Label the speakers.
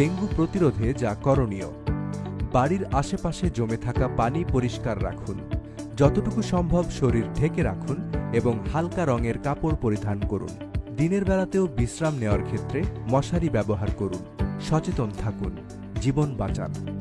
Speaker 1: Dengue প্রতিরোধে যা করণীয়। বাড়ির আশেপাশে জমে থাকা পানি পরিষ্কার রাখুন। যতটুকু সম্ভব শরীর ঢেকে রাখুন এবং হালকা রঙের কাপড় পরিধান করুন। দিনের বেলাতেও বিশ্রাম নেওয়ার ক্ষেত্রে মশারি ব্যবহার করুন। সচেতন থাকুন। জীবন বাঁচান।